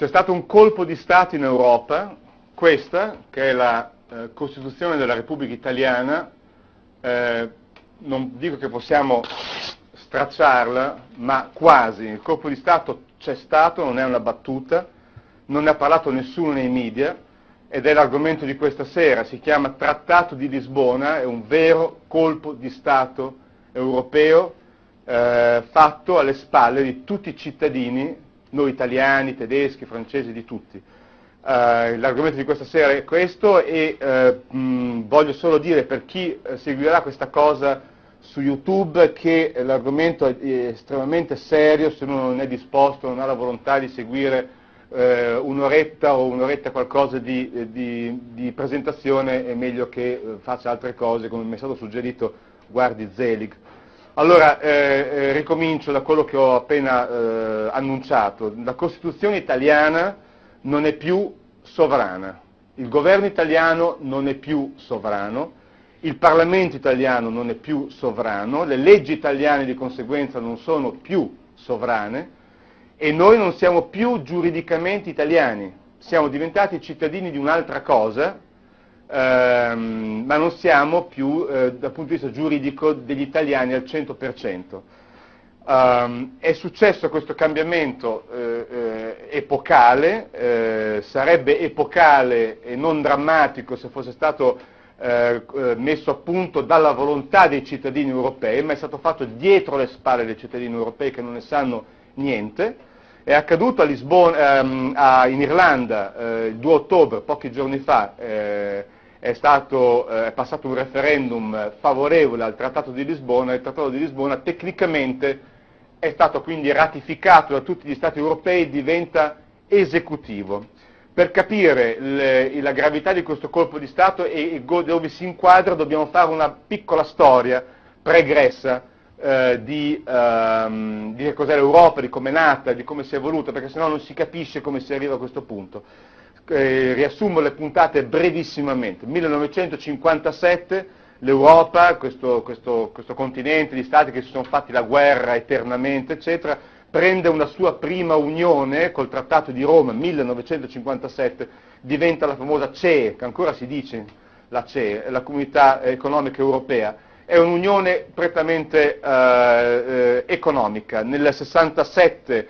C'è stato un colpo di Stato in Europa, questa, che è la eh, Costituzione della Repubblica Italiana, eh, non dico che possiamo stracciarla, ma quasi. Il colpo di Stato c'è stato, non è una battuta, non ne ha parlato nessuno nei media ed è l'argomento di questa sera. Si chiama Trattato di Lisbona, è un vero colpo di Stato europeo eh, fatto alle spalle di tutti i cittadini, noi italiani, tedeschi, francesi, di tutti. Uh, l'argomento di questa sera è questo e uh, mh, voglio solo dire per chi uh, seguirà questa cosa su YouTube che l'argomento è estremamente serio se uno non è disposto, non ha la volontà di seguire un'oretta o un'oretta qualcosa di, di, di, presentazione è meglio che faccia altre cose, come mi è stato suggerito guardi Zelig. Allora, eh, eh, ricomincio da quello che ho appena eh, annunciato. La Costituzione italiana non è più sovrana, il governo italiano non è più sovrano, il Parlamento italiano non è più sovrano, le leggi italiane di conseguenza non sono più sovrane. E noi non siamo più giuridicamente italiani, siamo diventati cittadini di un'altra cosa, ehm, ma non siamo più eh, dal punto di vista giuridico degli italiani al 100%. Um, è successo questo cambiamento eh, eh, epocale, eh, sarebbe epocale e non drammatico se fosse stato eh, eh, messo a punto dalla volontà dei cittadini europei, ma è stato fatto dietro le spalle dei cittadini europei che non ne sanno niente. È accaduto a Lisbona, ehm, a, in Irlanda eh, il 2 ottobre, pochi giorni fa, è, stato, è passato un referendum favorevole al Trattato di Lisbona, il Trattato di Lisbona tecnicamente è stato quindi ratificato da tutti gli Stati europei, e diventa esecutivo. Per capire le, la gravità di questo colpo di Stato e, dove si inquadra dobbiamo fare una piccola storia pregressa eh, di, ehm, di cos'è l'Europa, di come è nata, di come si è evoluta, perché sennò non si capisce come si arriva a questo punto. Eh, riassumo le puntate brevissimamente. 1957 l'Europa, questo, questo, questo, continente di stati che si sono fatti la guerra eternamente, eccetera, prende una sua prima unione col Trattato di Roma 1957, diventa la famosa CE, che ancora si dice la CE, la Comunità Economica Europea, è un'unione prettamente eh, eh, economica. Nel 67 c'è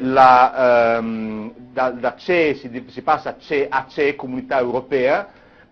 la, ehm, da, da CE si, si passa a CE, a CE, Comunità Europea,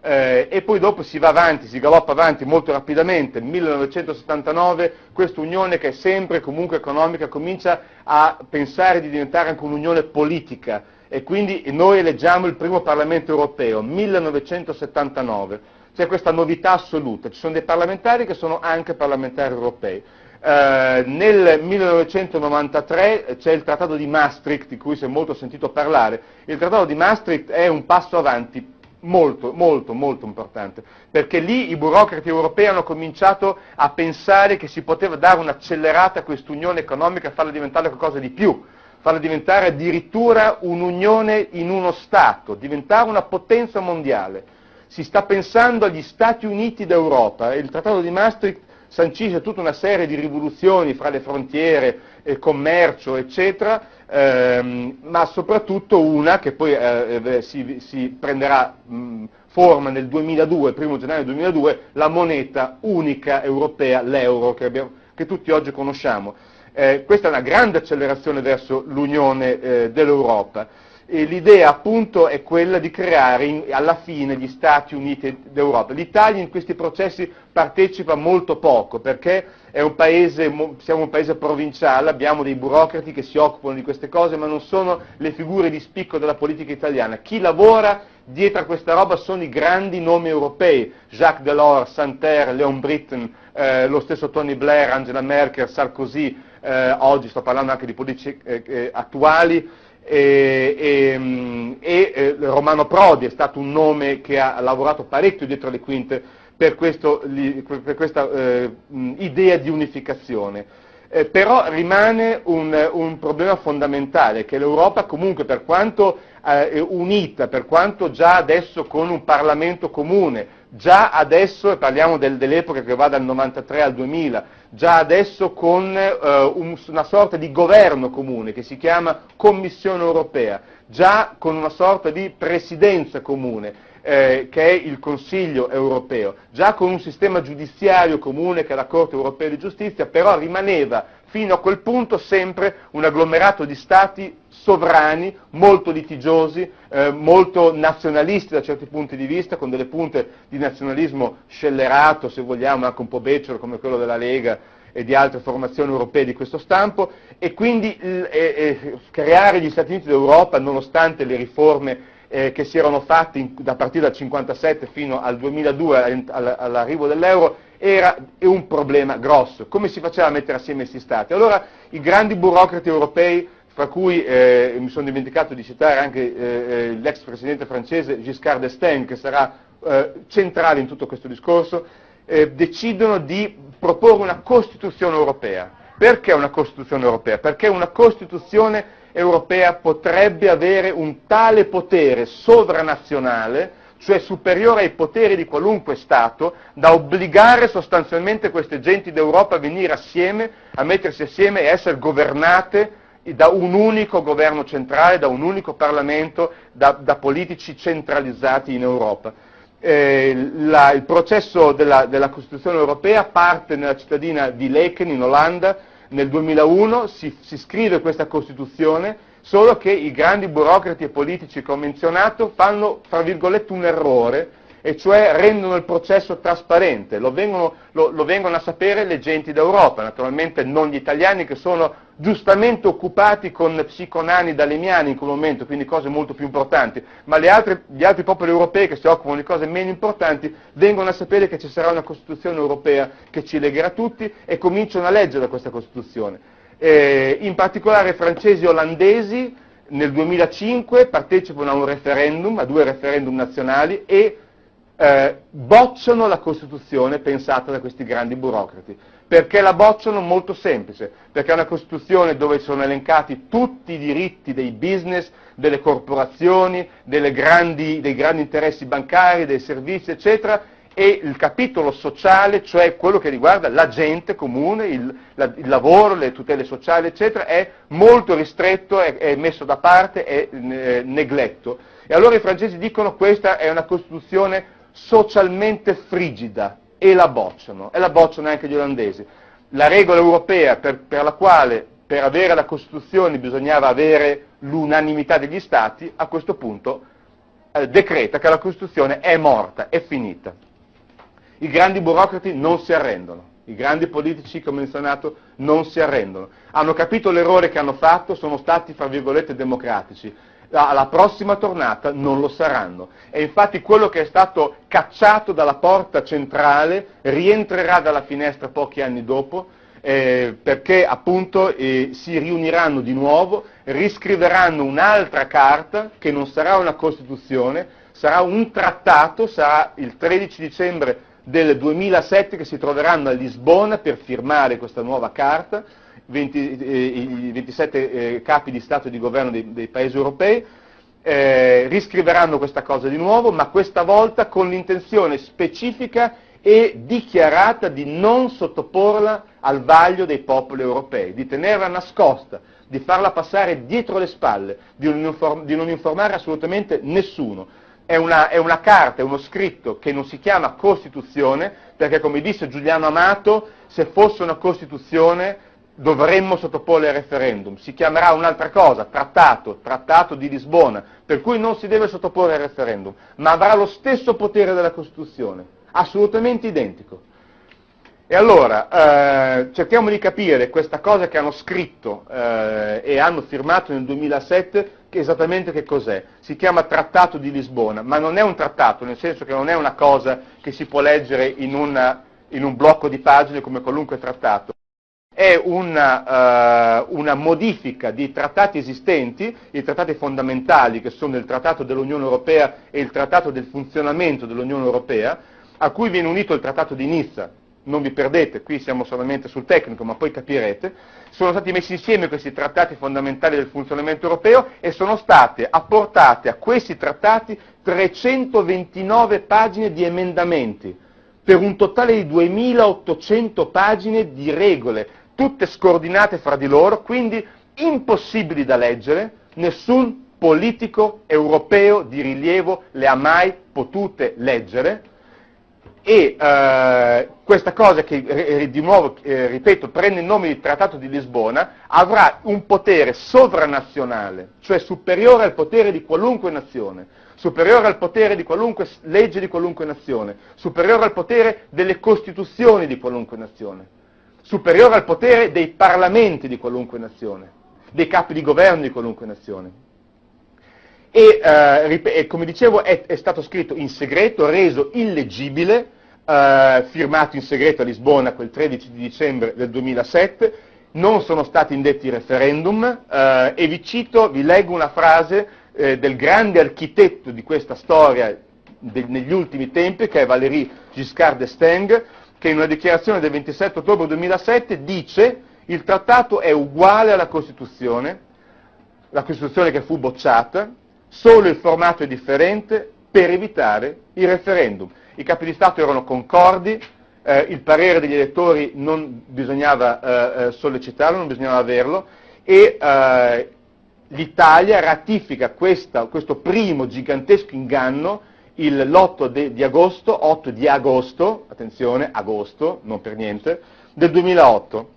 eh, e poi dopo si va avanti, si galoppa avanti molto rapidamente, 1979 questa unione che è sempre comunque economica comincia a pensare di diventare anche un'unione politica. E quindi noi eleggiamo il primo Parlamento europeo, 1979, c'è questa novità assoluta, ci sono dei parlamentari che sono anche parlamentari europei. Eh, nel 1993 c'è il Trattato di Maastricht, di cui si è molto sentito parlare. Il Trattato di Maastricht è un passo avanti molto, molto, molto importante, perché lì i burocrati europei hanno cominciato a pensare che si poteva dare un'accelerata a quest'unione economica e farla diventare qualcosa di più, farla diventare addirittura un'unione in uno Stato, diventare una potenza mondiale. Si sta pensando agli Stati Uniti d'Europa e il Trattato di Maastricht sancisce tutta una serie di rivoluzioni fra le frontiere, il commercio, eccetera, ehm, ma soprattutto una che poi eh, eh si, si, prenderà mh, forma nel 2002, il primo gennaio 2002, la moneta unica europea, l'euro, che, che tutti oggi conosciamo. Eh, questa è una grande accelerazione verso l'unione eh, dell'Europa. L'idea appunto è quella di creare in, alla fine gli Stati Uniti d'Europa. L'Italia in questi processi partecipa molto poco perché un paese, siamo un paese provinciale, abbiamo dei burocrati che si occupano di queste cose, ma non sono le figure di spicco della politica italiana. Chi lavora dietro a questa roba sono i grandi nomi europei, Jacques Delors, Santerre, Leon Britton, eh, lo stesso Tony Blair, Angela Merkel, Sarkozy, eh, oggi sto parlando anche di politici eh, eh attuali, e, e, e Romano Prodi è stato un nome che ha lavorato parecchio dietro le quinte per, questo, per questa eh, idea di unificazione. eh, però rimane un, un, problema fondamentale, che l'Europa comunque per quanto eh, unita, per quanto già adesso con un Parlamento comune, già adesso, e parliamo del, dell'epoca che va dal 93 al 2000, già adesso con eh, un, una sorta di governo comune che si chiama Commissione europea, già con una sorta di presidenza comune, eh, che è il Consiglio europeo, già con un sistema giudiziario comune che è la Corte europea di giustizia, però rimaneva fino a quel punto sempre un agglomerato di stati sovrani, molto litigiosi, eh, molto nazionalisti da certi punti di vista, con delle punte di nazionalismo scellerato, se vogliamo, anche un po' becero come quello della Lega e di altre formazioni europee di questo stampo, e quindi eh, eh, creare gli Stati Uniti d'Europa, nonostante le riforme eh, che si erano fatte in, da partire dal 1957 fino al 2002, all'arrivo dell'euro, era un problema grosso. Come si faceva a mettere assieme questi Stati? Allora i grandi burocrati europei fra cui eh, mi sono dimenticato di citare anche eh, eh, l'ex presidente francese Giscard d'Estaing, che sarà eh, centrale in tutto questo discorso, eh, decidono di proporre una Costituzione europea. Perché una Costituzione europea? Perché una Costituzione europea potrebbe avere un tale potere sovranazionale, cioè superiore ai poteri di qualunque Stato, da obbligare sostanzialmente queste genti d'Europa a venire assieme, a mettersi assieme e essere governate da un unico governo centrale, da un unico Parlamento, da, da politici centralizzati in Europa. Eh, la, il processo della, della, Costituzione europea parte nella cittadina di Laken in Olanda nel 2001, si, si scrive questa Costituzione, solo che i grandi burocrati e politici che ho menzionato fanno, tra virgolette, un errore, e cioè rendono il processo trasparente, lo vengono, lo, lo vengono, a sapere le genti d'Europa, naturalmente non gli italiani che sono giustamente occupati con psiconani dalemiani in quel momento, quindi cose molto più importanti, ma altre, gli altri popoli europei che si occupano di cose meno importanti vengono a sapere che ci sarà una Costituzione europea che ci legherà tutti e cominciano a leggere questa Costituzione. Eh, in particolare francesi e olandesi nel 2005 partecipano a un referendum, a due referendum nazionali e eh, bocciano la Costituzione pensata da questi grandi burocrati. Perché la bocciano? Molto semplice, perché è una Costituzione dove sono elencati tutti i diritti dei business, delle corporazioni, grandi, dei grandi interessi bancari, dei servizi, eccetera, e il capitolo sociale, cioè quello che riguarda la gente comune, il, la, il lavoro, le tutele sociali, eccetera, è molto ristretto, è, è messo da parte, è eh, negletto. E allora i francesi dicono questa è una Costituzione socialmente frigida e la bocciano, e la bocciano anche gli olandesi. La regola europea per, per la quale per avere la Costituzione bisognava avere l'unanimità degli Stati, a questo punto eh, decreta che la Costituzione è morta, è finita. I grandi burocrati non si arrendono, i grandi politici che ho menzionato non si arrendono. Hanno capito l'errore che hanno fatto, sono stati, fra virgolette, democratici alla prossima tornata non lo saranno. E infatti quello che è stato cacciato dalla porta centrale rientrerà dalla finestra pochi anni dopo, eh, perché appunto eh, si riuniranno di nuovo, riscriveranno un'altra carta che non sarà una Costituzione, sarà un trattato, sarà il 13 dicembre del 2007 che si troveranno a Lisbona per firmare questa nuova carta, 20, eh, i 27 eh, capi di Stato e di governo dei, dei paesi europei, eh, riscriveranno questa cosa di nuovo, ma questa volta con l'intenzione specifica e dichiarata di non sottoporla al vaglio dei popoli europei, di tenerla nascosta, di farla passare dietro le spalle, di non, inform- di non informare assolutamente nessuno. È una, è una, carta, è uno scritto che non si chiama Costituzione, perché come disse Giuliano Amato, se fosse una Costituzione dovremmo sottoporre al referendum. Si chiamerà un'altra cosa, trattato, trattato di Lisbona, per cui non si deve sottoporre al referendum, ma avrà lo stesso potere della Costituzione, assolutamente identico. E allora, eh, cerchiamo di capire questa cosa che hanno scritto eh, e hanno firmato nel 2007, che esattamente che cos'è. Si chiama Trattato di Lisbona, ma non è un trattato, nel senso che non è una cosa che si può leggere in, una, in un blocco di pagine come qualunque trattato è una, uh, una, modifica di trattati esistenti, i trattati fondamentali che sono il Trattato dell'Unione Europea e il Trattato del funzionamento dell'Unione Europea, a cui viene unito il Trattato di Nizza. Non vi perdete, qui siamo solamente sul tecnico, ma poi capirete, sono stati messi insieme questi trattati fondamentali del funzionamento europeo e sono state apportate a questi trattati 329 pagine di emendamenti, per un totale di 2800 pagine di regole, tutte scordinate fra di loro, quindi impossibili da leggere, nessun politico europeo di rilievo le ha mai potute leggere. E eh, questa cosa che eh, di nuovo, eh, ripeto, prende il nome di Trattato di Lisbona, avrà un potere sovranazionale, cioè superiore al potere di qualunque nazione, superiore al potere di qualunque legge di qualunque nazione, superiore al potere delle costituzioni di qualunque nazione, superiore al potere dei parlamenti di qualunque nazione, dei capi di governo di qualunque nazione. E, eh, come dicevo, è, è stato scritto in segreto, reso illeggibile, eh, firmato in segreto a Lisbona quel 13 di dicembre del 2007, non sono stati indetti referendum eh, e vi cito, vi leggo una frase eh, del grande architetto di questa storia de, negli ultimi tempi, che è Valéry Giscard d'Estaing, che in una dichiarazione del 27 ottobre 2007 dice il trattato è uguale alla Costituzione, la Costituzione che fu bocciata, solo il formato è differente per evitare i referendum i capi di Stato erano concordi, eh, il parere degli elettori non bisognava eh, eh sollecitarlo, non bisognava averlo, e eh, l'Italia ratifica questa, questo primo gigantesco inganno l'8 di agosto, 8 di agosto, attenzione, agosto, non per niente, del 2008.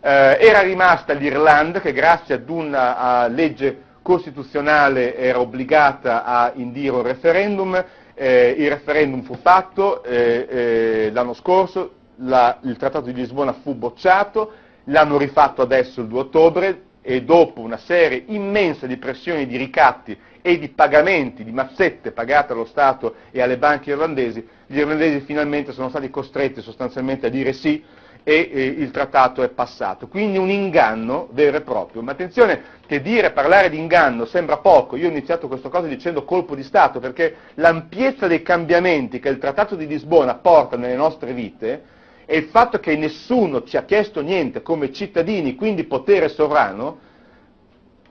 Eh, era rimasta l'Irlanda che grazie ad una legge costituzionale era obbligata a indire un referendum, eh, il referendum fu fatto eh, eh, l'anno scorso, la, il Trattato di Lisbona fu bocciato, l'hanno rifatto adesso il 2 ottobre e dopo una serie immensa di pressioni di ricatti e di pagamenti, di mazzette pagate allo Stato e alle banche irlandesi, gli irlandesi finalmente sono stati costretti sostanzialmente a dire sì e eh, il trattato è passato. Quindi un inganno vero e proprio. Ma attenzione che dire, parlare di inganno sembra poco. Io ho iniziato questa cosa dicendo colpo di Stato, perché l'ampiezza dei cambiamenti che il trattato di Lisbona porta nelle nostre vite e il fatto che nessuno ci ha chiesto niente come cittadini, quindi potere sovrano,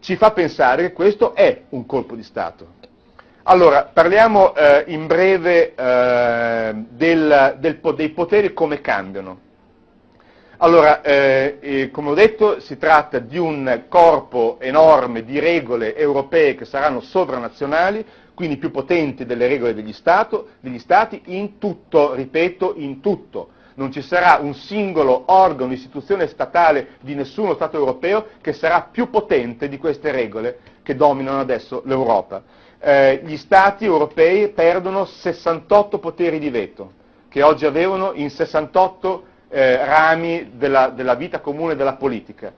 ci fa pensare che questo è un colpo di Stato. Allora, parliamo eh, in breve eh, del, del, dei poteri come cambiano. Allora, eh, come ho detto, si tratta di un corpo enorme di regole europee che saranno sovranazionali, quindi più potenti delle regole degli, stato, degli Stati, in tutto, ripeto, in tutto. Non ci sarà un singolo organo, istituzione statale di nessuno Stato europeo che sarà più potente di queste regole che dominano adesso l'Europa. Eh, gli Stati europei perdono 68 poteri di veto, che oggi avevano in 68 eh, rami della, della, vita comune della politica.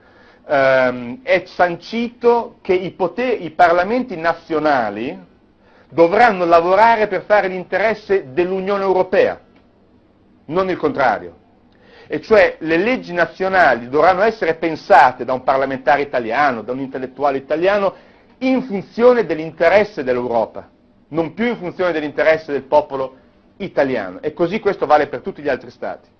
Eh, è sancito che i, poteri, i parlamenti nazionali dovranno lavorare per fare l'interesse dell'Unione Europea, non il contrario. E cioè le leggi nazionali dovranno essere pensate da un parlamentare italiano, da un intellettuale italiano, in funzione dell'interesse dell'Europa, non più in funzione dell'interesse del popolo italiano. E così questo vale per tutti gli altri Stati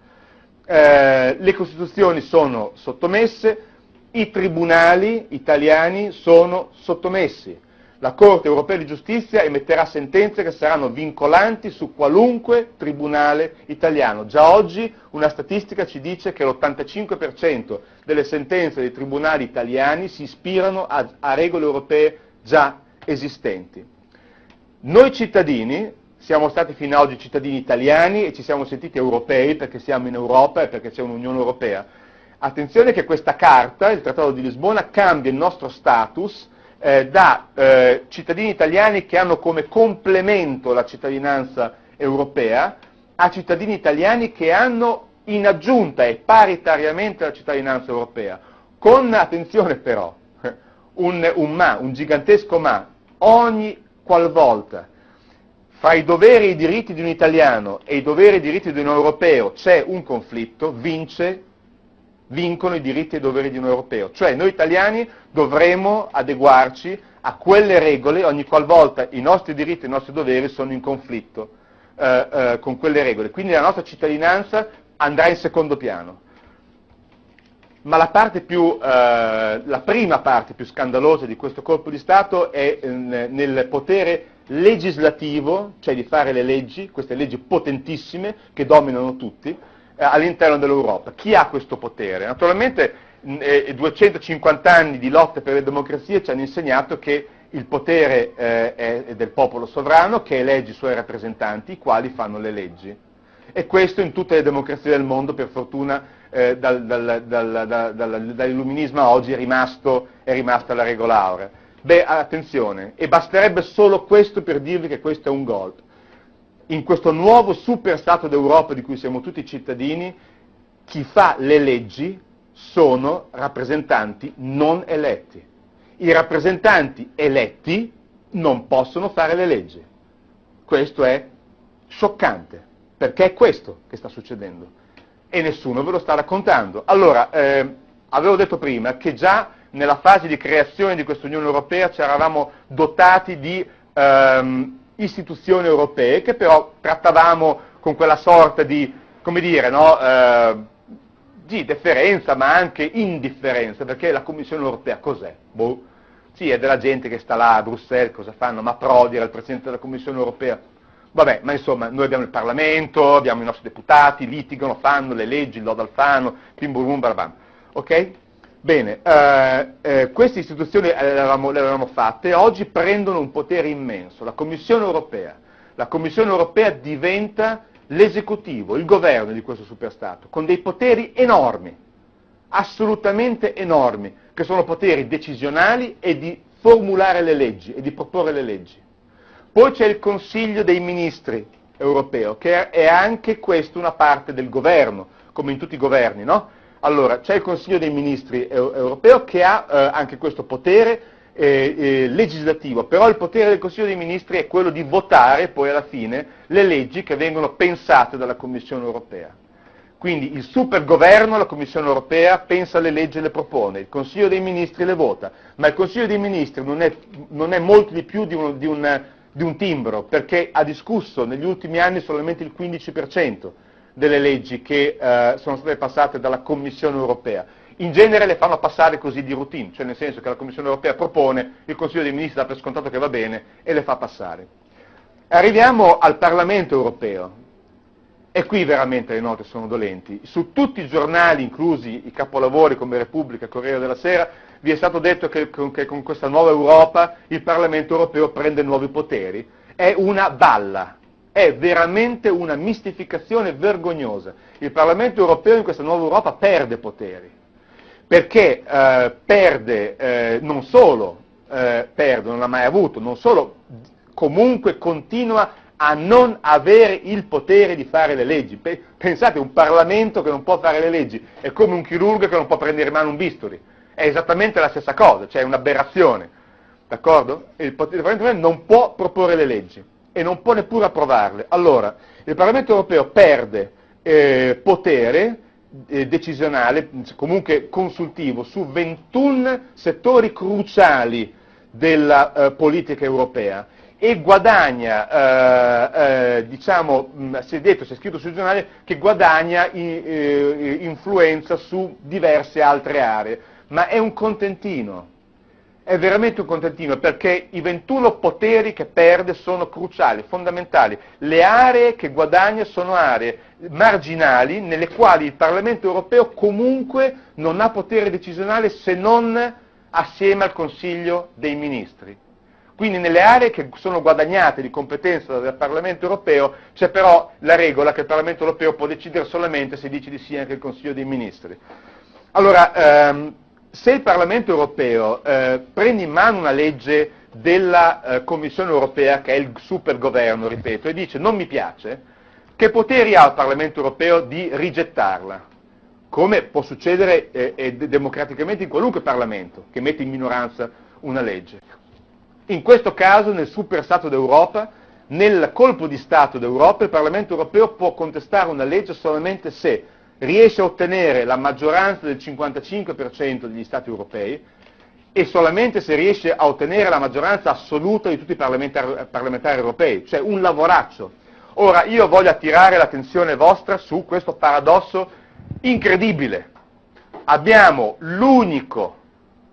eh, le Costituzioni sono sottomesse, i tribunali italiani sono sottomessi. La Corte europea di giustizia emetterà sentenze che saranno vincolanti su qualunque tribunale italiano. Già oggi una statistica ci dice che l'85% delle sentenze dei tribunali italiani si ispirano a, a regole europee già esistenti. Noi cittadini siamo stati fino ad oggi cittadini italiani e ci siamo sentiti europei perché siamo in Europa e perché c'è un'Unione Europea. Attenzione che questa carta, il Trattato di Lisbona, cambia il nostro status eh, da eh, cittadini italiani che hanno come complemento la cittadinanza europea a cittadini italiani che hanno in aggiunta e paritariamente la cittadinanza europea. Con, attenzione però, un, un ma, un gigantesco ma, ogni qualvolta fra i doveri e i diritti di un italiano e i doveri e i diritti di un europeo c'è un conflitto, vince, vincono i diritti e i doveri di un europeo. Cioè noi italiani dovremo adeguarci a quelle regole ogni qualvolta i nostri diritti e i nostri doveri sono in conflitto eh, eh, con quelle regole. Quindi la nostra cittadinanza andrà in secondo piano. Ma la, più, eh, la prima parte più scandalosa di questo colpo di Stato è eh, nel potere legislativo, cioè di fare le leggi, queste leggi potentissime che dominano tutti, all'interno dell'Europa. Chi ha questo potere? Naturalmente eh, 250 anni di lotte per le democrazie ci hanno insegnato che il potere eh, è del popolo sovrano che elegge i suoi rappresentanti, i quali fanno le leggi. E questo in tutte le democrazie del mondo, per fortuna, eh, dal, dal, dal, dall'illuminismo a oggi è, rimasto, è rimasta la regola aurea. Beh, attenzione, e basterebbe solo questo per dirvi che questo è un golpe. In questo nuovo super Stato d'Europa di cui siamo tutti cittadini, chi fa le leggi sono rappresentanti non eletti i rappresentanti eletti non possono fare le leggi. Questo è scioccante, perché è questo che sta succedendo e nessuno ve lo sta raccontando. Allora, eh, avevo detto prima che già nella fase di creazione di questa Unione Europea ci eravamo dotati di ehm, istituzioni europee che però trattavamo con quella sorta di, come dire, no, eh, di deferenza ma anche indifferenza, perché la Commissione europea cos'è? Boh. Sì, è della gente che sta là a Bruxelles, cosa fanno? Ma Prodi era il Presidente della Commissione europea. Vabbè, ma insomma, noi abbiamo il Parlamento, abbiamo i nostri deputati, litigano, fanno le leggi, il lodo Alfano, bim bum bum barabam. Ok? Bene, eh, eh, queste istituzioni le avevamo, le avevamo fatte e oggi prendono un potere immenso. La Commissione europea. La Commissione europea diventa l'esecutivo, il governo di questo superstato, con dei poteri enormi, assolutamente enormi, che sono poteri decisionali e di formulare le leggi e di proporre le leggi. Poi c'è il Consiglio dei Ministri europeo, che è anche questo una parte del governo, come in tutti i governi, no? Allora, c'è il Consiglio dei Ministri europeo che ha eh, anche questo potere eh, eh, legislativo, però il potere del Consiglio dei Ministri è quello di votare poi alla fine le leggi che vengono pensate dalla Commissione europea. Quindi il supergoverno, la Commissione europea, pensa le leggi e le propone, il Consiglio dei Ministri le vota, ma il Consiglio dei Ministri non è, non è molto di più di un, di, un, di un, timbro, perché ha discusso negli ultimi anni solamente il 15% delle leggi che eh, sono state passate dalla Commissione europea in genere le fanno passare così di routine, cioè nel senso che la Commissione europea propone, il Consiglio dei Ministri dà per scontato che va bene e le fa passare. Arriviamo al Parlamento europeo, e qui veramente le note sono dolenti. Su tutti i giornali, inclusi i capolavori come Repubblica, Corriere della Sera, vi è stato detto che, che con questa nuova Europa il Parlamento europeo prende nuovi poteri. È una balla, è veramente una mistificazione vergognosa. Il Parlamento europeo in questa nuova Europa perde poteri perché eh, perde eh, non solo, eh, perde, non ha mai avuto, non solo comunque continua a non avere il potere di fare le leggi. Pensate, un Parlamento che non può fare le leggi è come un chirurgo che non può prendere in mano un bisturi, è esattamente la stessa cosa, cioè è un'aberrazione, d'accordo? Il Parlamento non può proporre le leggi e non può neppure approvarle. Allora, il Parlamento europeo perde eh, potere eh, decisionale, comunque consultivo, su 21 settori cruciali della eh, politica europea e guadagna, eh, eh, diciamo, mh, si è detto, si è scritto sui giornali, che guadagna i, eh, influenza su diverse altre aree, ma è un contentino, è veramente un contentino perché i 21 poteri che perde sono cruciali, fondamentali. Le aree che guadagna sono aree marginali nelle quali il Parlamento europeo comunque non ha potere decisionale se non assieme al Consiglio dei Ministri. Quindi nelle aree che sono guadagnate di competenza dal Parlamento europeo c'è però la regola che il Parlamento europeo può decidere solamente se dice di sì anche il Consiglio dei Ministri. Allora, ehm, se il Parlamento europeo eh, prende in mano una legge della eh, Commissione europea, che è il supergoverno, ripeto, e dice non mi piace, che poteri ha il Parlamento europeo di rigettarla? Come può succedere eh, democraticamente in qualunque Parlamento che mette in minoranza una legge. In questo caso, nel super Stato d'Europa, nel colpo di Stato d'Europa, il Parlamento europeo può contestare una legge solamente se riesce a ottenere la maggioranza del 55% degli Stati europei e solamente se riesce a ottenere la maggioranza assoluta di tutti i parlamentari, parlamentari europei, cioè un lavoraccio. Ora io voglio attirare l'attenzione vostra su questo paradosso incredibile. Abbiamo l'unico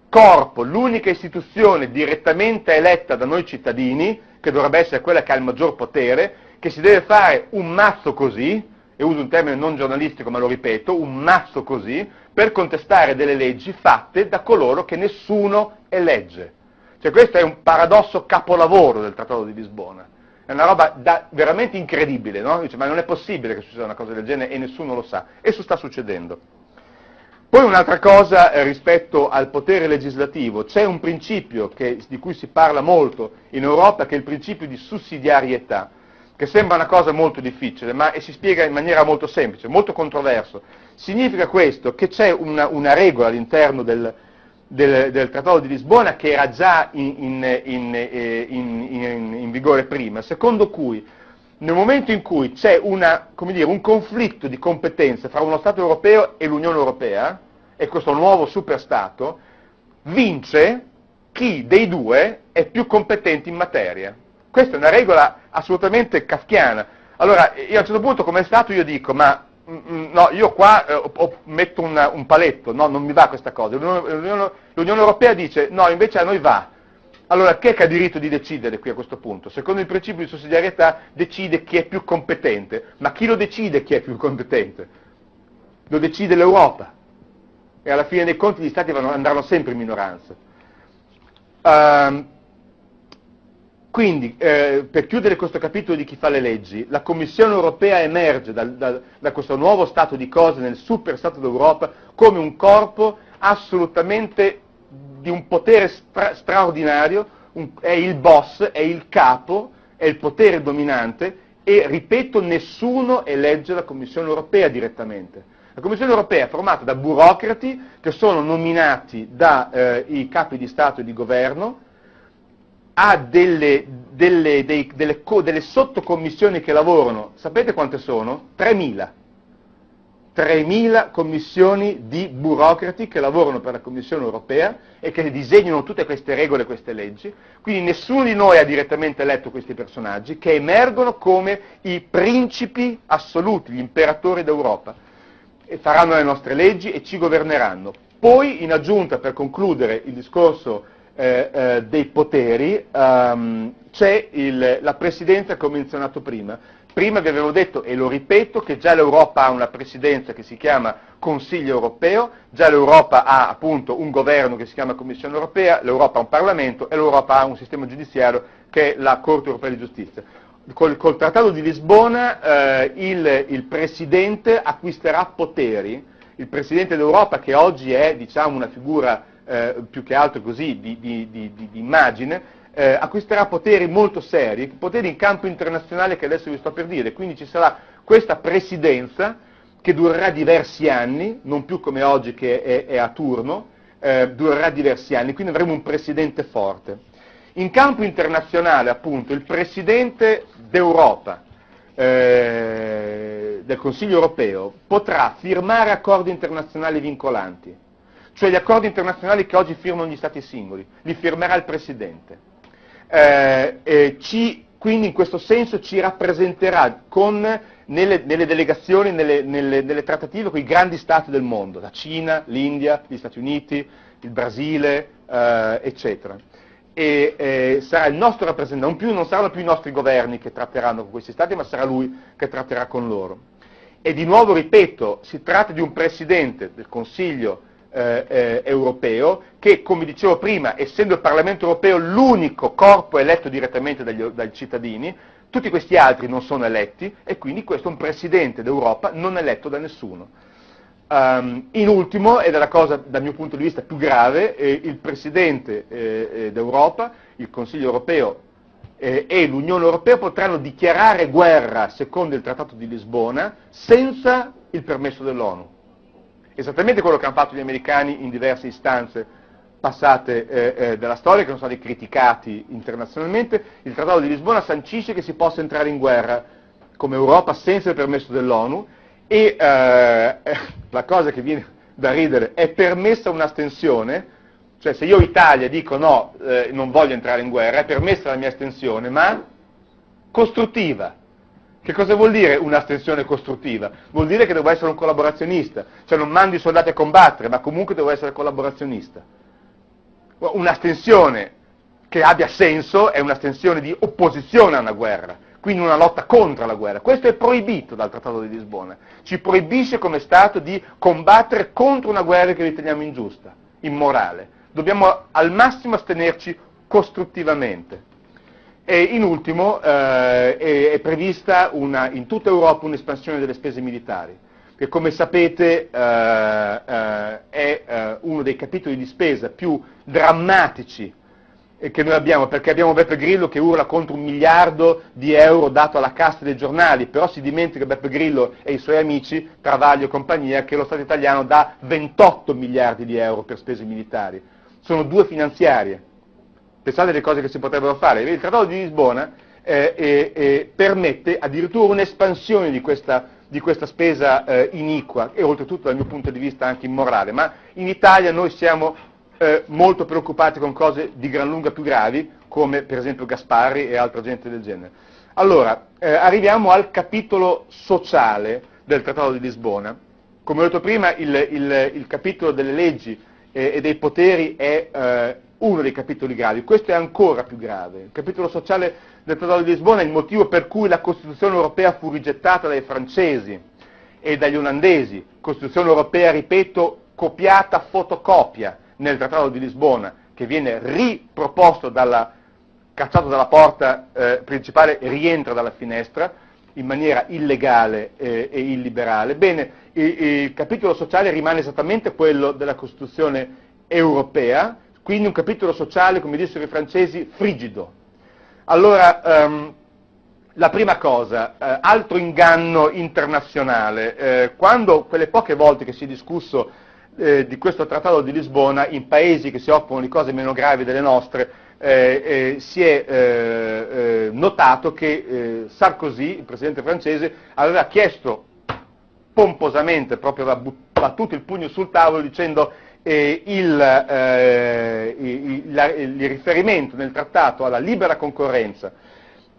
corpo, l'unica istituzione direttamente eletta da noi cittadini, che dovrebbe essere quella che ha il maggior potere, che si deve fare un mazzo così, e uso un termine non giornalistico ma lo ripeto, un mazzo così, per contestare delle leggi fatte da coloro che nessuno elegge. Cioè questo è un paradosso capolavoro del Trattato di Lisbona. È una roba da, veramente incredibile, no? Dice, ma non è possibile che succeda una cosa del genere e nessuno lo sa. E sta succedendo. Poi un'altra cosa eh, rispetto al potere legislativo, c'è un principio che, di cui si parla molto in Europa che è il principio di sussidiarietà, che sembra una cosa molto difficile, ma si spiega in maniera molto semplice, molto controverso. Significa questo che c'è una, una regola all'interno del, del, del, Trattato di Lisbona che era già in, in, eh, in, in, vigore prima, secondo cui nel momento in cui c'è una, dire, un conflitto di competenze fra uno Stato europeo e l'Unione Europea, e questo nuovo superstato, vince chi dei due è più competente in materia. Questa è una regola assolutamente kafkiana. Allora, io a un certo punto come Stato io dico, ma Mm, mm, no, io qua eh, metto una, un paletto, no, non mi va questa cosa. L'Unione, Europea dice no, invece a noi va. Allora, chi è che ha diritto di decidere qui a questo punto? Secondo il principio di sussidiarietà decide chi è più competente, ma chi lo decide chi è più competente? Lo decide l'Europa. E alla fine dei conti gli Stati andranno sempre in minoranza. Um, quindi, eh, per chiudere questo capitolo di chi fa le leggi, la Commissione europea emerge da, da, da questo nuovo stato di cose nel super stato d'Europa come un corpo assolutamente di un potere stra- straordinario, un, è il boss, è il capo, è il potere dominante e, ripeto, nessuno elegge la Commissione europea direttamente. La Commissione europea è formata da burocrati che sono nominati dai eh, capi di Stato e di governo, ha delle, delle, dei, delle, delle sottocommissioni che lavorano, sapete quante sono? 3.000. 3.000 commissioni di burocrati che lavorano per la Commissione europea e che disegnano tutte queste regole queste leggi, quindi nessuno di noi ha direttamente letto questi personaggi che emergono come i principi assoluti, gli imperatori d'Europa, e faranno le nostre leggi e ci governeranno. Poi, in aggiunta, per concludere il discorso eh, eh, dei poteri, um, c'è la presidenza che ho menzionato prima. Prima vi avevo detto, e lo ripeto, che già l'Europa ha una presidenza che si chiama Consiglio europeo, già l'Europa ha appunto un governo che si chiama Commissione europea, l'Europa ha un Parlamento e l'Europa ha un sistema giudiziario che è la Corte europea di giustizia. Col, col Trattato di Lisbona eh, il, il Presidente acquisterà poteri, il Presidente d'Europa che oggi è diciamo, una figura eh, più che altro così di, di, di, di immagine, eh, acquisterà poteri molto seri, poteri in campo internazionale che adesso vi sto per dire, quindi ci sarà questa presidenza che durerà diversi anni, non più come oggi che è, è a turno, eh, durerà diversi anni, quindi avremo un presidente forte. In campo internazionale, appunto, il presidente d'Europa, eh, del Consiglio europeo, potrà firmare accordi internazionali vincolanti cioè gli accordi internazionali che oggi firmano gli Stati singoli, li firmerà il Presidente. Eh, ci, quindi in questo senso ci rappresenterà con, nelle, nelle, delegazioni, nelle, nelle, nelle, trattative con i grandi Stati del mondo, la Cina, l'India, gli Stati Uniti, il Brasile, eh, eccetera. E eh, sarà il nostro rappresentante, non, più, non saranno più i nostri governi che tratteranno con questi Stati, ma sarà lui che tratterà con loro. E di nuovo ripeto, si tratta di un Presidente del Consiglio eh, eh, europeo che, come dicevo prima, essendo il Parlamento europeo l'unico corpo eletto direttamente dagli, dai cittadini, tutti questi altri non sono eletti e quindi questo è un Presidente d'Europa non eletto da nessuno. Um, in ultimo, ed è la cosa dal mio punto di vista più grave, eh, il Presidente eh, eh d'Europa, il Consiglio europeo eh, e l'Unione Europea potranno dichiarare guerra, secondo il Trattato di Lisbona, senza il permesso dell'ONU esattamente quello che hanno fatto gli americani in diverse istanze passate eh, eh, della storia, che sono stati criticati internazionalmente, il Trattato di Lisbona sancisce che si possa entrare in guerra come Europa senza il permesso dell'ONU e eh, la cosa che viene da ridere è permessa un'astensione, cioè se io Italia dico no, eh, non voglio entrare in guerra, è permessa la mia astensione, ma costruttiva, Che cosa vuol dire un'astensione costruttiva? Vuol dire che devo essere un collaborazionista, cioè non mando i soldati a combattere, ma comunque devo essere collaborazionista. Un'astensione che abbia senso è un'astensione di opposizione a una guerra, quindi una lotta contro la guerra. Questo è proibito dal Trattato di Lisbona. Ci proibisce come Stato di combattere contro una guerra che riteniamo ingiusta, immorale. Dobbiamo al massimo astenerci costruttivamente. E in ultimo eh, è, è, prevista una, in tutta Europa un'espansione delle spese militari, che come sapete eh, eh, è eh, uno dei capitoli di spesa più drammatici che noi abbiamo, perché abbiamo Beppe Grillo che urla contro un miliardo di euro dato alla casta dei giornali, però si dimentica Beppe Grillo e i suoi amici, Travaglio e compagnia, che lo Stato italiano dà 28 miliardi di euro per spese militari. Sono due finanziarie Pensate alle cose che si potrebbero fare. Il Trattato di Lisbona eh, eh, eh, permette addirittura un'espansione di questa, di questa spesa eh, iniqua e oltretutto dal mio punto di vista anche immorale, ma in Italia noi siamo eh, molto preoccupati con cose di gran lunga più gravi, come per esempio Gasparri e altra gente del genere. Allora, eh, arriviamo al capitolo sociale del Trattato di Lisbona. Come ho detto prima, il, il, il capitolo delle leggi e dei poteri è uno dei capitoli gravi, questo è ancora più grave. Il capitolo sociale del Trattato di Lisbona è il motivo per cui la Costituzione europea fu rigettata dai francesi e dagli olandesi, Costituzione europea, ripeto, copiata fotocopia nel Trattato di Lisbona, che viene riproposto dalla, cacciato dalla porta eh, principale rientra dalla finestra in maniera illegale eh, e illiberale. Bene, il, il capitolo sociale rimane esattamente quello della Costituzione europea, quindi un capitolo sociale, come dissero i francesi, frigido. Allora, um, la prima cosa, eh, altro inganno internazionale. Eh, quando quelle poche volte che si è discusso eh, di questo trattato di Lisbona in paesi che si occupano di cose meno gravi delle nostre, eh, eh, si è eh, notato che Sarkozy, il presidente francese, aveva chiesto pomposamente, proprio battuto il pugno sul tavolo dicendo eh, il, eh, il, la, il, riferimento nel trattato alla libera concorrenza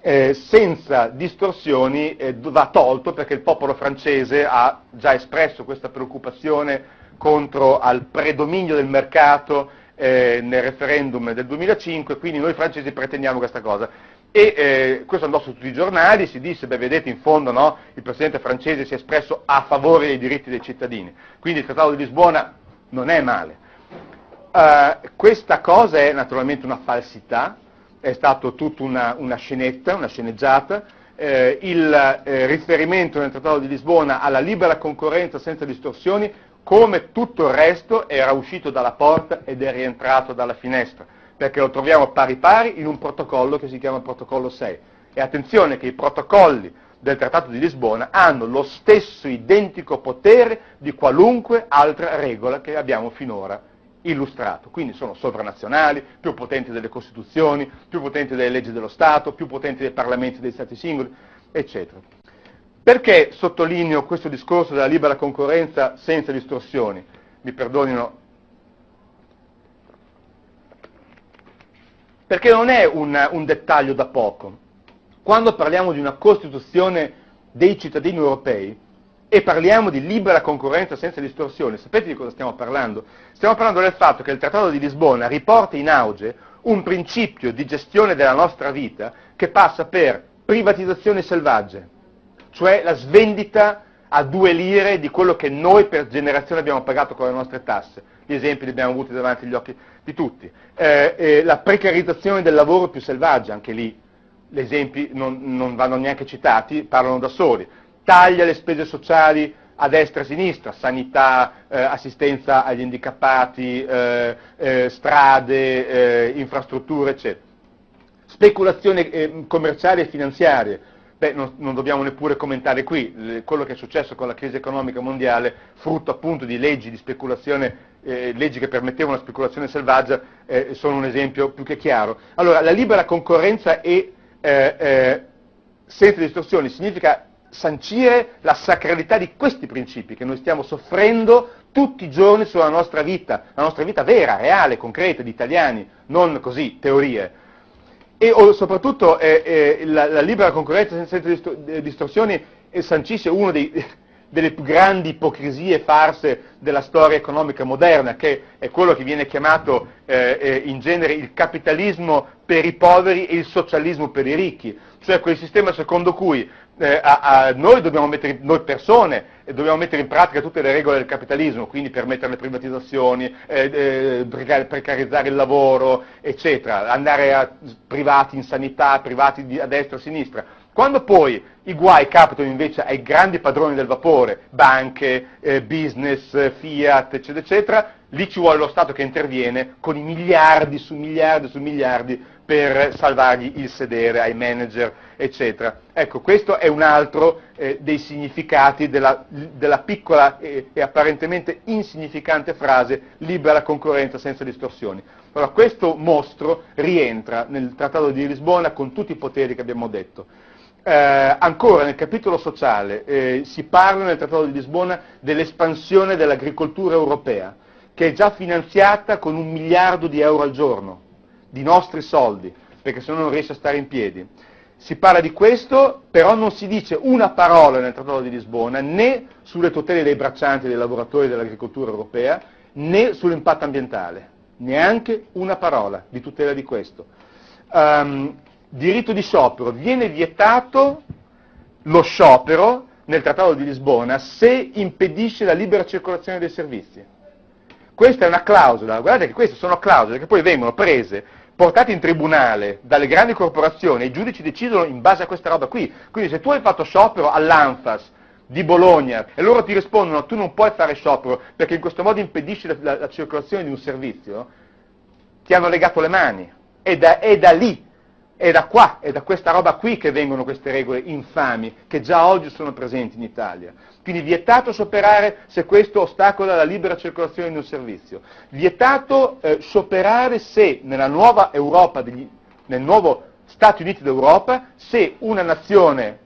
eh, senza distorsioni eh, va tolto perché il popolo francese ha già espresso questa preoccupazione contro al predominio del mercato eh, nel referendum del 2005, quindi noi francesi pretendiamo questa cosa. E eh, questo andò su tutti i giornali, si disse, beh vedete in fondo no, il Presidente francese si è espresso a favore dei diritti dei cittadini, quindi il Trattato di Lisbona non è male. Uh, questa cosa è naturalmente una falsità, è stata tutta una, una, scenetta, una sceneggiata, eh, il eh, riferimento nel Trattato di Lisbona alla libera concorrenza senza distorsioni, come tutto il resto, era uscito dalla porta ed è rientrato dalla finestra, perché lo troviamo pari pari in un protocollo che si chiama Protocollo 6. E attenzione che i protocolli del Trattato di Lisbona hanno lo stesso identico potere di qualunque altra regola che abbiamo finora illustrato. Quindi sono sovranazionali, più potenti delle Costituzioni, più potenti delle leggi dello Stato, più potenti dei parlamenti dei Stati singoli, eccetera. Perché sottolineo questo discorso della libera concorrenza senza distorsioni? Mi perdonino. Perché non è un, un dettaglio da poco. Quando parliamo di una Costituzione dei cittadini europei e parliamo di libera concorrenza senza distorsione, sapete di cosa stiamo parlando? Stiamo parlando del fatto che il Trattato di Lisbona riporta in auge un principio di gestione della nostra vita che passa per privatizzazione selvaggia, cioè la svendita a due lire di quello che noi per generazione abbiamo pagato con le nostre tasse. Gli esempi li abbiamo avuti davanti agli occhi di tutti. Eh, eh, la precarizzazione del lavoro più selvaggia, anche lì gli esempi non, non vanno neanche citati, parlano da soli. Taglia le spese sociali a destra e a sinistra, sanità, eh, assistenza agli handicappati, eh, eh, strade, eh, infrastrutture, eccetera. Speculazione eh, commerciale e finanziaria, beh, non, non, dobbiamo neppure commentare qui, quello che è successo con la crisi economica mondiale, frutto appunto di leggi di speculazione, eh, leggi che permettevano la speculazione selvaggia, sono un esempio più che chiaro. Allora, la libera concorrenza e eh, eh, senza distorsioni, significa sancire la sacralità di questi principi che noi stiamo soffrendo tutti i giorni sulla nostra vita, la nostra vita vera, reale, concreta, di italiani, non così teorie. e o, soprattutto eh, eh, la, la, libera concorrenza senza distorsioni sancisce uno dei, delle più grandi ipocrisie farse della storia economica moderna, che è quello che viene chiamato eh, eh, in genere il capitalismo per i poveri e il socialismo per i ricchi, cioè quel sistema secondo cui eh, a, a noi, mettere, noi persone eh, dobbiamo mettere in pratica tutte le regole del capitalismo, quindi permettere le privatizzazioni, eh, eh precarizzare il lavoro, eccetera, andare a privati in sanità, privati a destra e a sinistra, quando poi i guai capitano invece ai grandi padroni del vapore, banche, eh, business, Fiat, eccetera, eccetera, lì ci vuole lo Stato che interviene con i miliardi su miliardi su miliardi per salvargli il sedere ai manager, eccetera. Ecco, questo è un altro eh, dei significati della, della piccola e, e, apparentemente insignificante frase libera concorrenza senza distorsioni. Allora, questo mostro rientra nel Trattato di Lisbona con tutti i poteri che abbiamo detto. Eh, ancora nel capitolo sociale eh, si parla nel Trattato di Lisbona dell'espansione dell'agricoltura europea, che è già finanziata con un miliardo di euro al giorno, di nostri soldi, perché se no non riesce a stare in piedi. Si parla di questo, però non si dice una parola nel Trattato di Lisbona né sulle tutele dei braccianti dei lavoratori dell'agricoltura europea, né sull'impatto ambientale, neanche una parola di tutela di questo. Um, diritto di sciopero, viene vietato lo sciopero nel Trattato di Lisbona se impedisce la libera circolazione dei servizi. Questa è una clausola, guardate che queste sono clausole che poi vengono prese, portate in tribunale dalle grandi corporazioni e i giudici decidono in base a questa roba qui. Quindi se tu hai fatto sciopero all'Anfas di Bologna e loro ti rispondono tu non puoi fare sciopero perché in questo modo impedisci la, la, la circolazione di un servizio, ti hanno legato le mani. E da, è da lì è da qua, è da questa roba qui che vengono queste regole infami, che già oggi sono presenti in Italia. Quindi vietato scioperare se questo ostacola la libera circolazione di un servizio. Vietato eh, scioperare se nella nuova Europa, degli, nel nuovo Stati Uniti d'Europa, se una nazione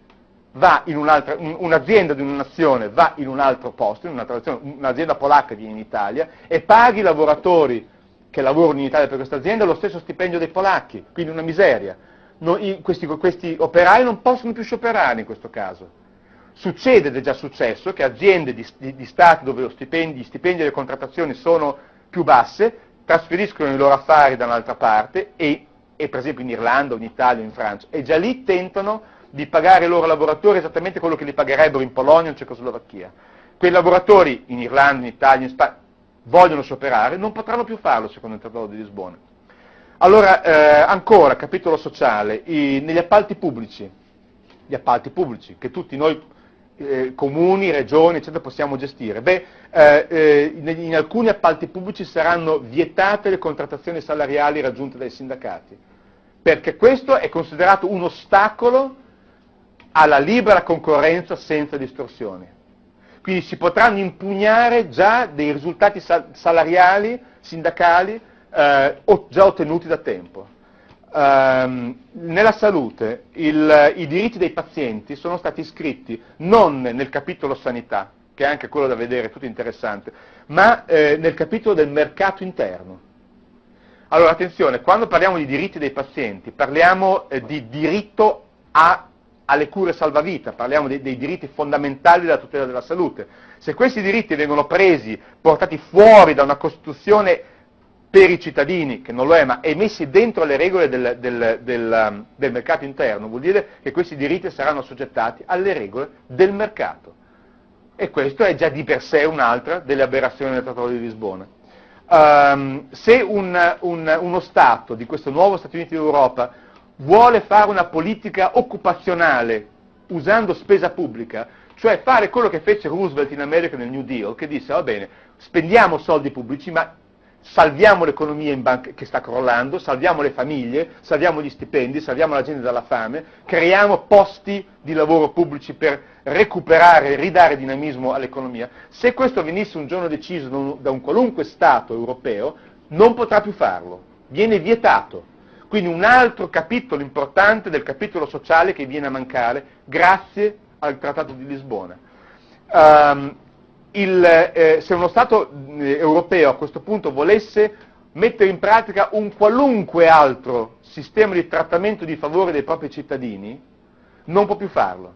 va in un'altra, un'azienda di una nazione va in un altro posto, in un'azienda polacca viene in Italia e paghi i lavoratori che lavorano in Italia per questa azienda lo stesso stipendio dei polacchi, quindi una miseria. No, i, questi, questi, operai non possono più scioperare in questo caso. Succede ed è già successo che aziende di, di, di Stati dove stipendi, gli stipendi e le contrattazioni sono più basse trasferiscono i loro affari da un'altra parte e, e per esempio in Irlanda, in Italia, in Francia e già lì tentano di pagare i loro lavoratori esattamente quello che li pagherebbero in Polonia o in Cecoslovacchia. Quei lavoratori in Irlanda, in Italia, in Spagna vogliono scioperare, non potranno più farlo secondo il Trattato di Lisbona. Allora, eh, ancora, capitolo sociale, i, negli appalti pubblici, gli appalti pubblici che tutti noi eh, comuni, regioni, eccetera, possiamo gestire. Beh, eh, eh in, in, alcuni appalti pubblici saranno vietate le contrattazioni salariali raggiunte dai sindacati, perché questo è considerato un ostacolo alla libera concorrenza senza distorsioni. Quindi si potranno impugnare già dei risultati salariali, sindacali, eh, già ottenuti da tempo. Um, nella salute il, i diritti dei pazienti sono stati iscritti non nel capitolo sanità, che è anche quello da vedere, tutto interessante, ma eh, nel capitolo del mercato interno. Allora attenzione, quando parliamo di diritti dei pazienti parliamo eh, di diritto a alle cure salvavita, parliamo dei, dei, diritti fondamentali della tutela della salute. Se questi diritti vengono presi, portati fuori da una Costituzione per i cittadini, che non lo è, ma e messi dentro le regole del, del, del, um, del mercato interno, vuol dire che questi diritti saranno assoggettati alle regole del mercato. E questo è già di per sé un'altra delle aberrazioni del Trattato di Lisbona. Um, se un, un, uno Stato di questo nuovo Stati Uniti d'Europa vuole fare una politica occupazionale usando spesa pubblica, cioè fare quello che fece Roosevelt in America nel New Deal, che disse va bene, spendiamo soldi pubblici, ma salviamo l'economia banca, che sta crollando, salviamo le famiglie, salviamo gli stipendi, salviamo la gente dalla fame, creiamo posti di lavoro pubblici per recuperare ridare dinamismo all'economia. Se questo venisse un giorno deciso da un qualunque Stato europeo, non potrà più farlo, viene vietato. Quindi un altro capitolo importante del capitolo sociale che viene a mancare grazie al Trattato di Lisbona. Um, il, eh, se uno Stato eh, europeo a questo punto volesse mettere in pratica un qualunque altro sistema di trattamento di favore dei propri cittadini, non può più farlo.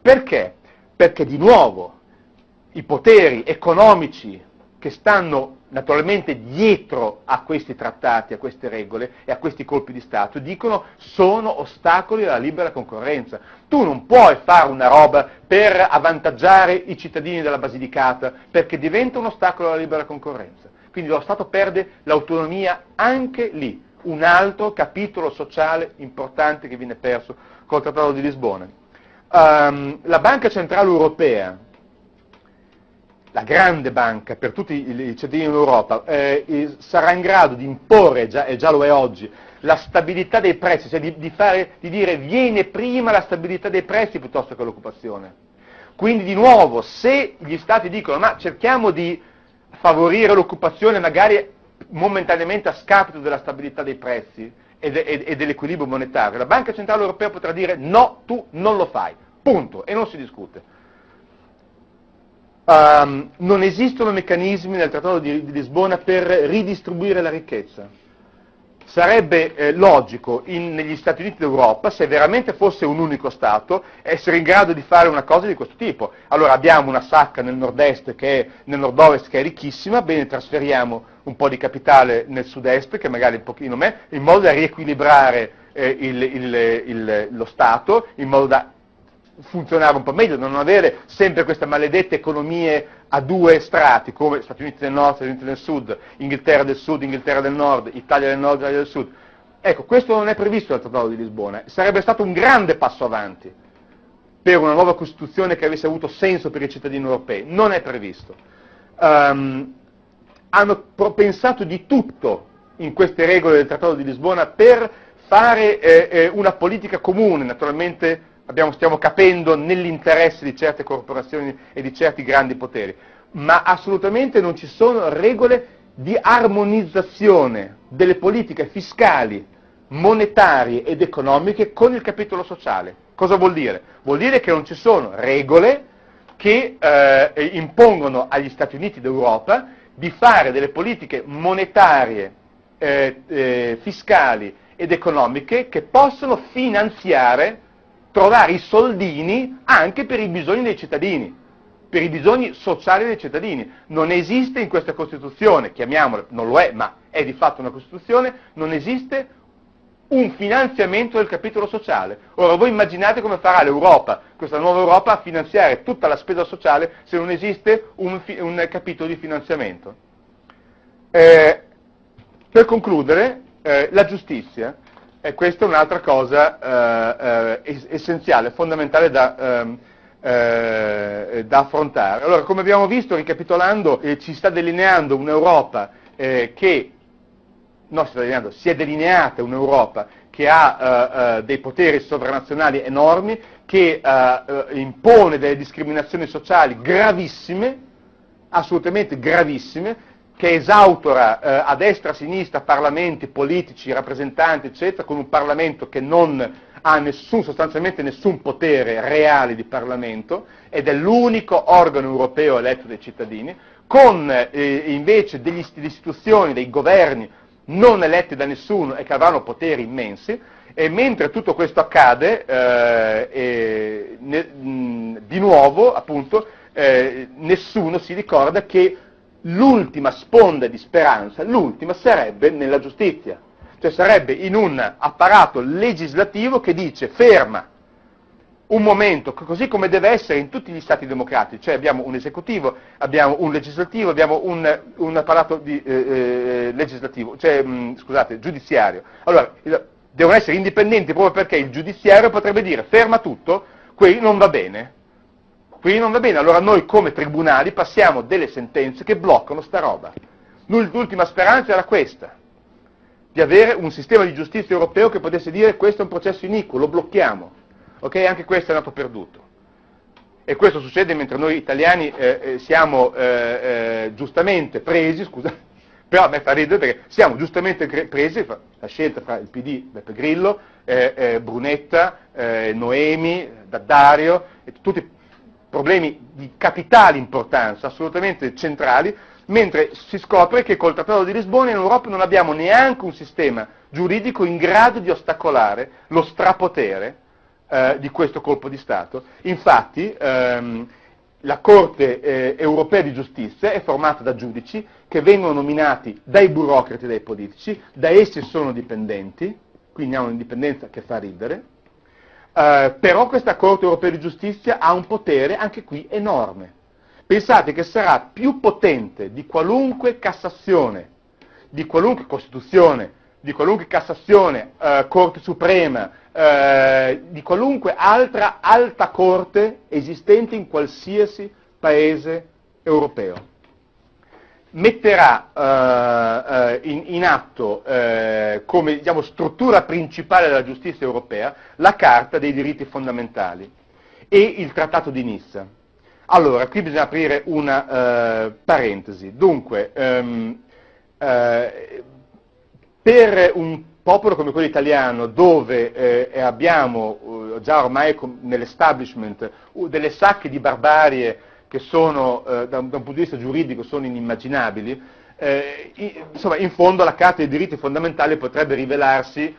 Perché? Perché di nuovo i poteri economici che stanno naturalmente dietro a questi trattati, a queste regole e a questi colpi di Stato, dicono sono ostacoli alla libera concorrenza. Tu non puoi fare una roba per avvantaggiare i cittadini della Basilicata, perché diventa un ostacolo alla libera concorrenza. Quindi lo Stato perde l'autonomia anche lì, un altro capitolo sociale importante che viene perso col Trattato di Lisbona. Um, la Banca Centrale Europea, la grande banca per tutti i cittadini in Europa, eh, sarà in grado di imporre, già, e già lo è oggi, la stabilità dei prezzi, cioè di, di, fare, di dire viene prima la stabilità dei prezzi piuttosto che l'occupazione. Quindi di nuovo, se gli Stati dicono ma cerchiamo di favorire l'occupazione magari momentaneamente a scapito della stabilità dei prezzi e, de, e dell'equilibrio monetario, la Banca Centrale Europea potrà dire no, tu non lo fai, punto, e non si discute. Um, non esistono meccanismi nel Trattato di, di, Lisbona per ridistribuire la ricchezza. Sarebbe eh, logico in, negli Stati Uniti d'Europa, se veramente fosse un unico Stato, essere in grado di fare una cosa di questo tipo. Allora abbiamo una sacca nel nord-est che è, nel nord-ovest che è ricchissima, bene trasferiamo un po' di capitale nel sud-est, che magari un pochino meno, in modo da riequilibrare eh, il, il, il, lo Stato, in modo da funzionare un po' meglio, non avere sempre queste maledette economie a due strati, come Stati Uniti del Nord, Stati Uniti del Sud, Inghilterra del Sud, Inghilterra del Nord, Italia del Nord, Italia del Sud. Ecco, questo non è previsto dal Trattato di Lisbona, sarebbe stato un grande passo avanti per una nuova Costituzione che avesse avuto senso per i cittadini europei, non è previsto. Um, hanno pensato di tutto in queste regole del Trattato di Lisbona per fare eh, eh, una politica comune, naturalmente abbiamo, stiamo capendo nell'interesse di certe corporazioni e di certi grandi poteri, ma assolutamente non ci sono regole di armonizzazione delle politiche fiscali, monetarie ed economiche con il capitolo sociale. Cosa vuol dire? Vuol dire che non ci sono regole che eh, impongono agli Stati Uniti d'Europa di fare delle politiche monetarie, eh, eh, fiscali ed economiche che possono finanziare trovare i soldini anche per i bisogni dei cittadini, per i bisogni sociali dei cittadini. Non esiste in questa Costituzione, chiamiamola, non lo è, ma è di fatto una Costituzione, non esiste un finanziamento del capitolo sociale. Ora voi immaginate come farà l'Europa, questa nuova Europa, a finanziare tutta la spesa sociale se non esiste un, un capitolo di finanziamento. Eh, per concludere, eh, la giustizia e questa è un'altra cosa eh, eh, essenziale, fondamentale da, ehm, eh, da, affrontare. Allora, come abbiamo visto, ricapitolando, eh, ci sta delineando un'Europa eh, che, no, si, sta delineando, si è delineata un'Europa che ha eh, dei poteri sovranazionali enormi, che impone delle discriminazioni sociali gravissime, assolutamente gravissime, che esautora eh, a destra e a sinistra parlamenti, politici, rappresentanti, eccetera, con un Parlamento che non ha nessun, sostanzialmente nessun potere reale di Parlamento ed è l'unico organo europeo eletto dai cittadini, con eh, invece delle istituzioni, dei governi non eletti da nessuno e che avranno poteri immensi, e mentre tutto questo accade, eh, ne, mh, di nuovo, appunto, eh, nessuno si ricorda che l'ultima sponda di speranza, l'ultima sarebbe nella giustizia, cioè sarebbe in un apparato legislativo che dice ferma un momento, così come deve essere in tutti gli stati democratici, cioè abbiamo un esecutivo, abbiamo un legislativo, abbiamo un, un apparato di, eh, eh legislativo, cioè, mh, mm, scusate, giudiziario. Allora, devono essere indipendenti proprio perché il giudiziario potrebbe dire ferma tutto, qui non va bene, Qui non va bene, allora noi come tribunali passiamo delle sentenze che bloccano sta roba. L'ultima speranza era questa, di avere un sistema di giustizia europeo che potesse dire questo è un processo iniquo, lo blocchiamo. Ok? Anche questo è andato perduto. E questo succede mentre noi italiani eh, eh siamo eh, eh, giustamente presi, scusa, però a me fa ridere perché siamo giustamente presi, la scelta fra il PD, Beppe Grillo, eh, eh, Brunetta, Noemi, Daddario, tutti problemi di capitale importanza, assolutamente centrali, mentre si scopre che col Trattato di Lisbona in Europa non abbiamo neanche un sistema giuridico in grado di ostacolare lo strapotere eh, di questo colpo di Stato. Infatti ehm, la Corte eh, europea di giustizia è formata da giudici che vengono nominati dai burocrati e dai politici, da essi sono dipendenti, quindi hanno un'indipendenza che fa ridere, eh, però questa Corte europea di giustizia ha un potere anche qui enorme. Pensate che sarà più potente di qualunque Cassazione, di qualunque Costituzione, di qualunque Cassazione, eh, Corte Suprema, eh, di qualunque altra alta corte esistente in qualsiasi paese europeo. Metterà eh, eh, in, in, atto eh, come diciamo, struttura principale della giustizia europea la Carta dei diritti fondamentali e il Trattato di Nizza. Allora, qui bisogna aprire una eh, parentesi. Dunque, ehm, per un popolo come quello italiano, dove eh, abbiamo eh, già ormai nell'establishment delle sacche di barbarie che sono, eh, da, un, da, un, punto di vista giuridico, sono inimmaginabili, eh, insomma, in fondo la Carta dei diritti fondamentali potrebbe rivelarsi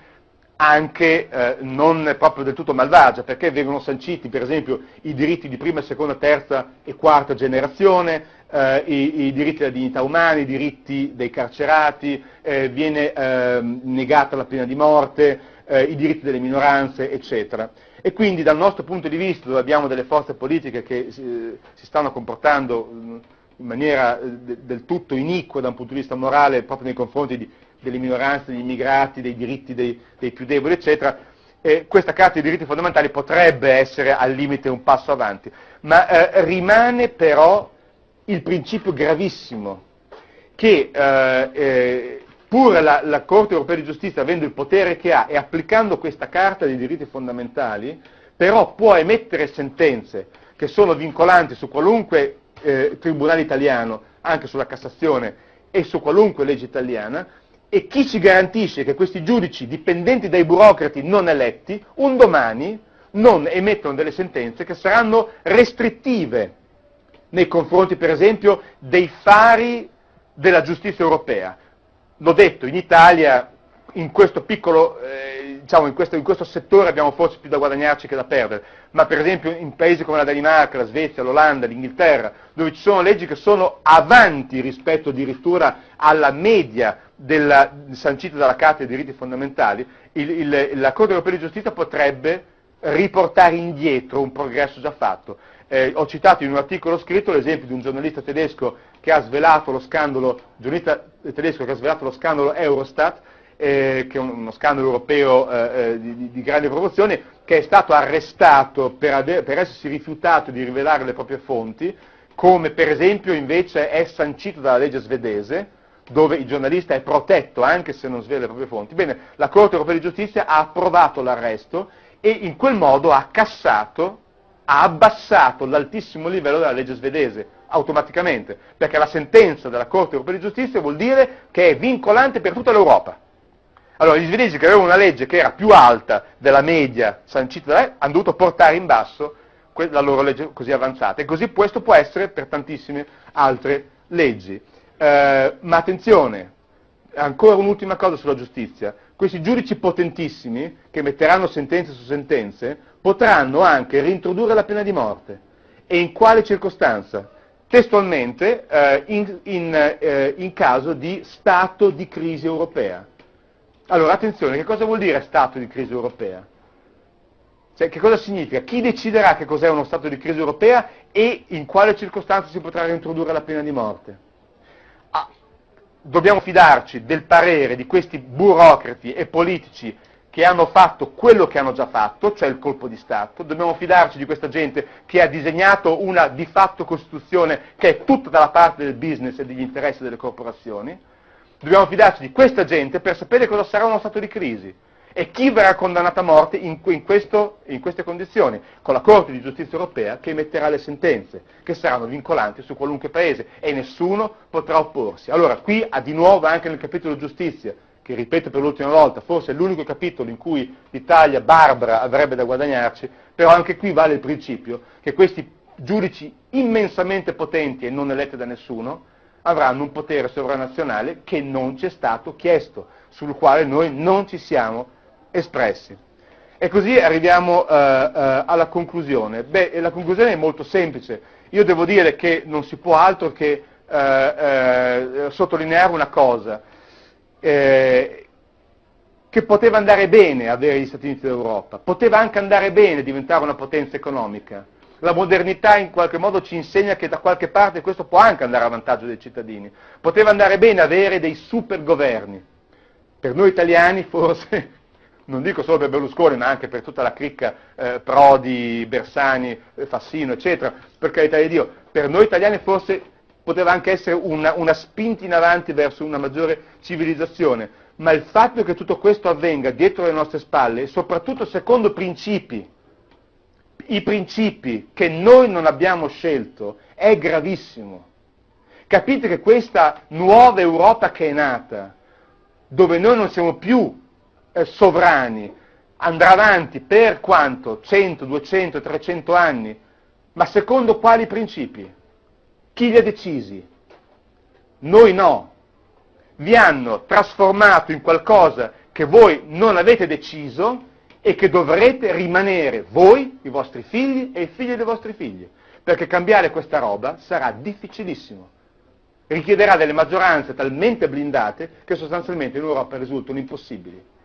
anche eh, non proprio del tutto malvagia, perché vengono sanciti per esempio i diritti di prima, seconda, terza e quarta generazione, eh, i, i, diritti della dignità umana, i diritti dei carcerati, eh, viene ehm, negata la pena di morte, eh, i diritti delle minoranze, eccetera. E quindi dal nostro punto di vista, dove abbiamo delle forze politiche che si, si stanno comportando in maniera eh, de, del tutto iniqua da un punto di vista morale proprio nei confronti di, delle minoranze, degli immigrati, dei diritti dei, dei più deboli, eccetera, eh, questa Carta dei diritti fondamentali potrebbe essere al limite un passo avanti, ma eh, rimane però il principio gravissimo che eh, eh, pur la, la, Corte europea di giustizia avendo il potere che ha e applicando questa Carta dei diritti fondamentali, però può emettere sentenze che sono vincolanti su qualunque eh, tribunale italiano, anche sulla Cassazione e su qualunque legge italiana, e chi ci garantisce che questi giudici dipendenti dai burocrati non eletti, un domani non emettono delle sentenze che saranno restrittive nei confronti, per esempio, dei fari della giustizia europea. L'ho detto, in Italia, in questo piccolo, eh, diciamo, in questo, in questo settore abbiamo forse più da guadagnarci che da perdere, ma per esempio in paesi come la Danimarca, la Svezia, l'Olanda, l'Inghilterra, dove ci sono leggi che sono avanti rispetto addirittura alla media della, sancita dalla Carta dei diritti fondamentali, il, il, la Corte europea di giustizia potrebbe riportare indietro un progresso già fatto. Eh, ho citato in un articolo scritto l'esempio di un giornalista tedesco che ha svelato lo scandalo, giornalista tedesco che ha svelato lo scandalo Eurostat, eh, che è uno scandalo europeo eh, eh di, di, grandi proporzioni, che è stato arrestato per, per essersi rifiutato di rivelare le proprie fonti, come per esempio invece è sancito dalla legge svedese, dove il giornalista è protetto anche se non svela le proprie fonti. Bene, la Corte europea di giustizia ha approvato l'arresto e in quel modo ha cassato ha abbassato l'altissimo livello della legge svedese, automaticamente, perché la sentenza della Corte europea di giustizia vuol dire che è vincolante per tutta l'Europa. Allora, gli svedesi che avevano una legge che era più alta della media sancita da lei, hanno dovuto portare in basso la loro legge così avanzata. E così questo può essere per tantissime altre leggi. Eh, ma attenzione, ancora un'ultima cosa sulla giustizia. Questi giudici potentissimi, che metteranno sentenze su sentenze, potranno anche reintrodurre la pena di morte. E in quale circostanza? Testualmente eh, in, in, eh, in caso di stato di crisi europea. Allora, attenzione, che cosa vuol dire stato di crisi europea? Cioè, che cosa significa? Chi deciderà che cos'è uno stato di crisi europea e in quale circostanza si potrà reintrodurre la pena di morte? Ah, dobbiamo fidarci del parere di questi burocrati e politici che hanno fatto quello che hanno già fatto, cioè il colpo di Stato, dobbiamo fidarci di questa gente che ha disegnato una di fatto Costituzione che è tutta dalla parte del business e degli interessi delle corporazioni, dobbiamo fidarci di questa gente per sapere cosa sarà uno stato di crisi e chi verrà condannato a morte in, in, questo, in queste condizioni, con la Corte di Giustizia Europea che emetterà le sentenze, che saranno vincolanti su qualunque paese e nessuno potrà opporsi. Allora, qui di nuovo anche nel capitolo giustizia, che ripeto per l'ultima volta, forse è l'unico capitolo in cui l'Italia barbara avrebbe da guadagnarci, però anche qui vale il principio che questi giudici immensamente potenti e non eletti da nessuno avranno un potere sovranazionale che non ci è stato chiesto, sul quale noi non ci siamo espressi. E così arriviamo eh, eh, alla conclusione. Beh, la conclusione è molto semplice. Io devo dire che non si può altro che eh, eh sottolineare una cosa, eh, che poteva andare bene avere gli Stati Uniti d'Europa, poteva anche andare bene diventare una potenza economica. La modernità in qualche modo ci insegna che da qualche parte questo può anche andare a vantaggio dei cittadini. Poteva andare bene avere dei super governi. Per noi italiani forse non dico solo per Berlusconi, ma anche per tutta la cricca eh, Prodi, Bersani, eh, Fassino, eccetera, per carità di Dio, per noi italiani forse poteva anche essere una, una spinta in avanti verso una maggiore civilizzazione, ma il fatto che tutto questo avvenga dietro le nostre spalle e soprattutto secondo principi, i principi che noi non abbiamo scelto, è gravissimo. Capite che questa nuova Europa che è nata, dove noi non siamo più eh, sovrani, andrà avanti per quanto? 100, 200, 300 anni, ma secondo quali principi? Chi li ha decisi? Noi no. Vi hanno trasformato in qualcosa che voi non avete deciso e che dovrete rimanere voi, i vostri figli e i figli dei vostri figli. Perché cambiare questa roba sarà difficilissimo. Richiederà delle maggioranze talmente blindate che sostanzialmente in Europa risultano impossibili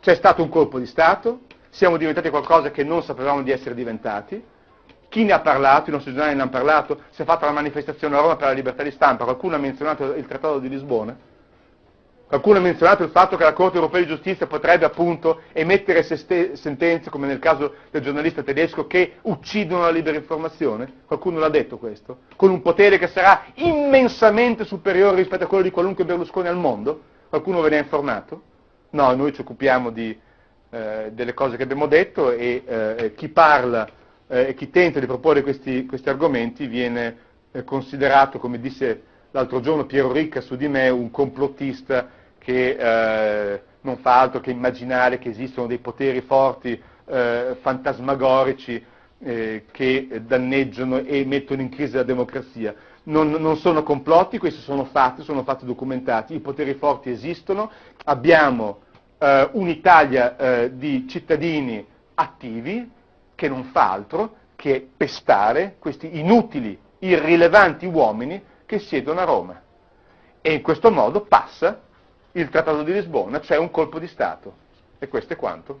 c'è stato un colpo di Stato, siamo diventati qualcosa che non sapevamo di essere diventati, chi ne ha parlato, i nostri giornali ne hanno parlato, si è fatta la manifestazione a Roma per la libertà di stampa, qualcuno ha menzionato il Trattato di Lisbona, qualcuno ha menzionato il fatto che la Corte europea di giustizia potrebbe appunto emettere sentenze, come nel caso del giornalista tedesco, che uccidono la libera informazione, qualcuno l'ha detto questo, con un potere che sarà immensamente superiore rispetto a quello di qualunque Berlusconi al mondo, qualcuno ve ne ha informato? No, noi ci occupiamo di, eh, delle cose che abbiamo detto e eh, chi parla eh, e chi tenta di proporre questi, questi argomenti viene eh, considerato, come disse l'altro giorno Piero Ricca su di me, un complottista che eh, non fa altro che immaginare che esistono dei poteri forti, eh, fantasmagorici, che danneggiano e mettono in crisi la democrazia. Non, non, sono complotti, questi sono fatti, sono fatti documentati, i poteri forti esistono, abbiamo eh, un'Italia eh, di cittadini attivi che non fa altro che pestare questi inutili, irrilevanti uomini che siedono a Roma. E in questo modo passa il Trattato di Lisbona, cioè un colpo di Stato. E questo è quanto.